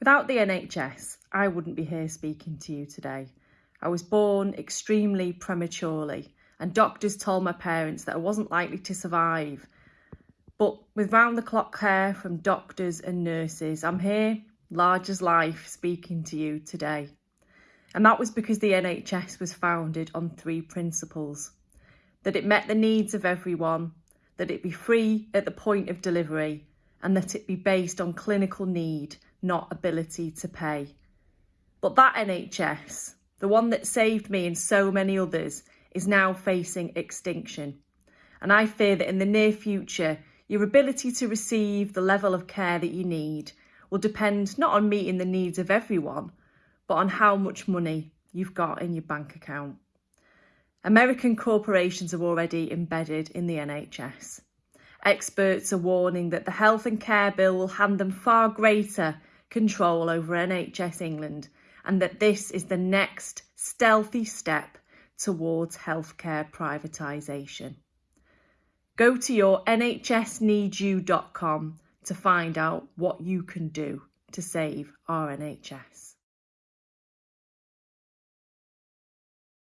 Without the NHS, I wouldn't be here speaking to you today. I was born extremely prematurely and doctors told my parents that I wasn't likely to survive. But with round the clock care from doctors and nurses, I'm here, large as life, speaking to you today. And that was because the NHS was founded on three principles. That it met the needs of everyone, that it be free at the point of delivery, and that it be based on clinical need not ability to pay. But that NHS, the one that saved me and so many others, is now facing extinction. And I fear that in the near future, your ability to receive the level of care that you need will depend not on meeting the needs of everyone, but on how much money you've got in your bank account. American corporations are already embedded in the NHS. Experts are warning that the health and care bill will hand them far greater control over NHS England and that this is the next stealthy step towards healthcare privatisation. Go to your nhsneedyou.com to find out what you can do to save our NHS.